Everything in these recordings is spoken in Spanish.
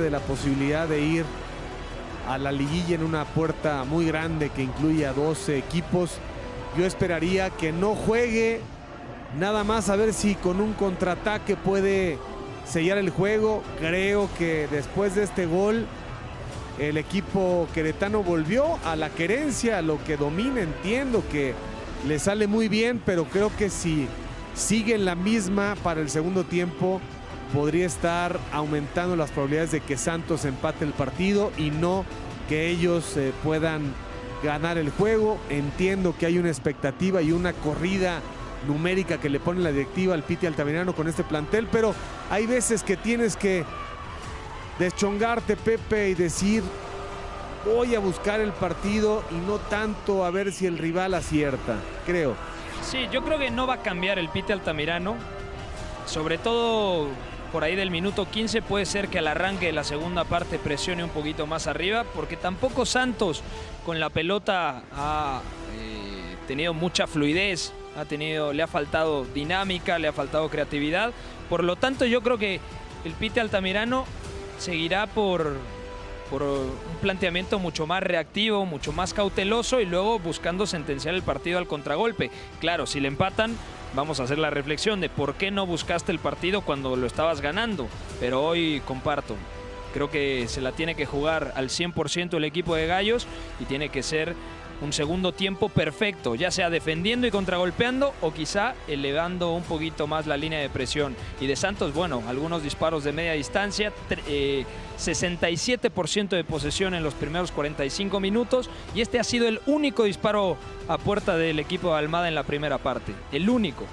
de la posibilidad de ir a la liguilla en una puerta muy grande que incluye a 12 equipos. Yo esperaría que no juegue nada más a ver si con un contraataque puede sellar el juego. Creo que después de este gol el equipo queretano volvió a la querencia, a lo que domina. Entiendo que le sale muy bien, pero creo que si sigue en la misma para el segundo tiempo podría estar aumentando las probabilidades de que Santos empate el partido y no que ellos eh, puedan ganar el juego. Entiendo que hay una expectativa y una corrida numérica que le pone la directiva al Piti Altamirano con este plantel, pero hay veces que tienes que deschongarte, Pepe, y decir, voy a buscar el partido y no tanto a ver si el rival acierta, creo. Sí, yo creo que no va a cambiar el Piti Altamirano, sobre todo por ahí del minuto 15 puede ser que al arranque de la segunda parte presione un poquito más arriba, porque tampoco Santos con la pelota ha eh, tenido mucha fluidez, ha tenido, le ha faltado dinámica, le ha faltado creatividad. Por lo tanto, yo creo que el Pite Altamirano seguirá por, por un planteamiento mucho más reactivo, mucho más cauteloso y luego buscando sentenciar el partido al contragolpe. Claro, si le empatan, vamos a hacer la reflexión de por qué no buscaste el partido cuando lo estabas ganando. Pero hoy comparto, creo que se la tiene que jugar al 100% el equipo de Gallos y tiene que ser un segundo tiempo perfecto, ya sea defendiendo y contragolpeando o quizá elevando un poquito más la línea de presión. Y de Santos, bueno, algunos disparos de media distancia, 67% eh, de posesión en los primeros 45 minutos y este ha sido el único disparo a puerta del equipo de Almada en la primera parte, el único.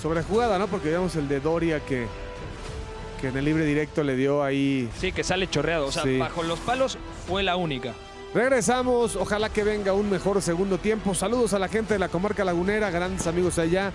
Sobre jugada, ¿no? Porque veamos el de Doria que, que en el libre directo le dio ahí... Sí, que sale chorreado, o sea, bajo los palos fue la única. Regresamos, ojalá que venga un mejor segundo tiempo. Saludos a la gente de la comarca lagunera, grandes amigos allá.